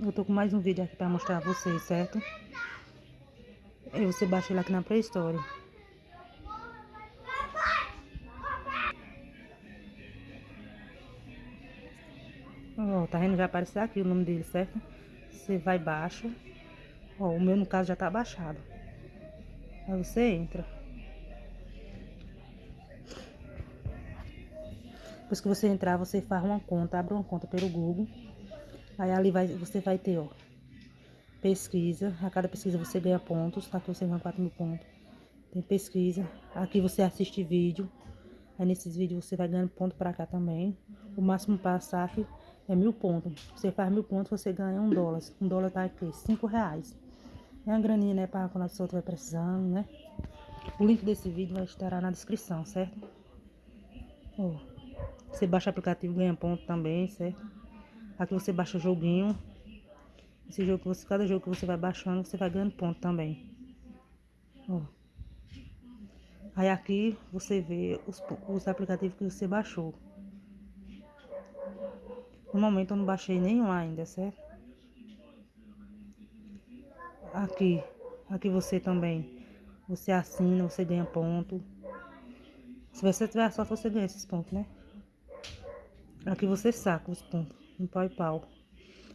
Eu tô com mais um vídeo aqui pra mostrar a vocês, certo? Aí você baixa ele aqui na Store. Ó, tá vendo? Já apareceu aqui o nome dele, certo? Você vai baixa. Ó, o meu no caso já tá baixado. Aí você entra. Depois que você entrar, você faz uma conta, abre uma conta pelo Google. Aí ali vai, você vai ter, ó, pesquisa. A cada pesquisa você ganha pontos, tá? Aqui você ganha 4 mil pontos. Tem pesquisa. Aqui você assiste vídeo. Aí nesses vídeos você vai ganhando ponto pra cá também. O máximo para saque é mil pontos. Você faz mil pontos, você ganha um dólar. Um dólar tá aqui, cinco reais. É uma graninha, né, para quando a pessoa estiver precisando, né? O link desse vídeo vai estar na descrição, certo? Ó, você baixa o aplicativo, ganha ponto também, certo? Aqui você baixa o joguinho. Esse jogo que você, cada jogo que você vai baixando, você vai ganhando ponto também. Ó. Aí aqui você vê os, os aplicativos que você baixou. No momento eu não baixei nenhum ainda, certo? Aqui, aqui você também, você assina, você ganha ponto. Se você tiver sorte, você ganha esses pontos, né? Aqui você saca os pontos no PayPal.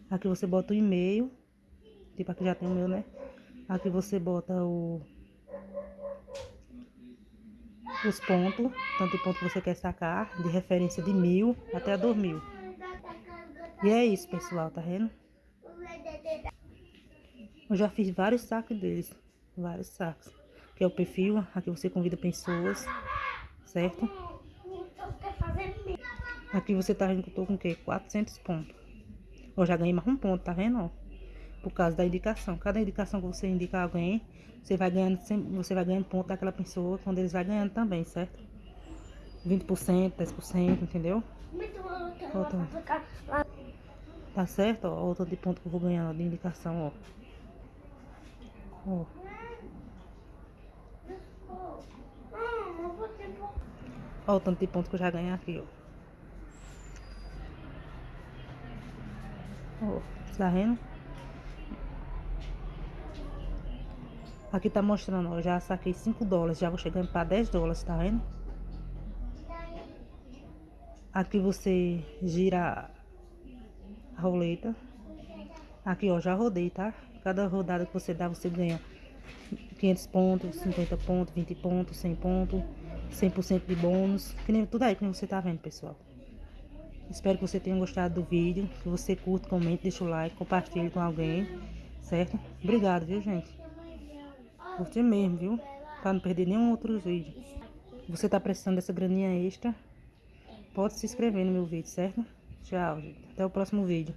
Aqui você bota o e-mail, tipo aqui já tem o meu, né? Aqui você bota o os pontos, tanto de ponto que você quer sacar, de referência de mil até dois mil. E é isso, pessoal, tá vendo? Eu já fiz vários sacos deles, vários sacos. Que é o perfil, aqui você convida pessoas, certo? Aqui você tá vendo que eu tô com o quê? 400 pontos. Eu já ganhei mais um ponto, tá vendo, ó? Por causa da indicação. Cada indicação que você indica alguém, você vai ganhando, você vai ganhando ponto daquela pessoa, quando eles vai ganhando também, certo? 20%, 10%, entendeu? Outra. Tá certo, ó? Outra de ponto que eu vou ganhando de indicação, ó. Ó. O tanto de pontos que eu já ganhei aqui, ó. Ó, tá vendo? Aqui tá mostrando, ó, já saquei 5 dólares, já vou chegando para 10 dólares, tá vendo? Aqui você gira a roleta. Aqui, ó, já rodei, tá? Cada rodada que você dá, você ganha 500 pontos, 50 pontos, 20 pontos, 100 pontos, 100% de bônus. Que nem tudo aí que você tá vendo, pessoal. Espero que você tenha gostado do vídeo. Que você curta, comente, deixa o like, compartilhe com alguém. Certo? Obrigado, viu, gente? Curte mesmo, viu? Pra não perder nenhum outro vídeo. Você tá precisando dessa graninha extra? Pode se inscrever no meu vídeo, certo? Tchau, gente. Até o próximo vídeo.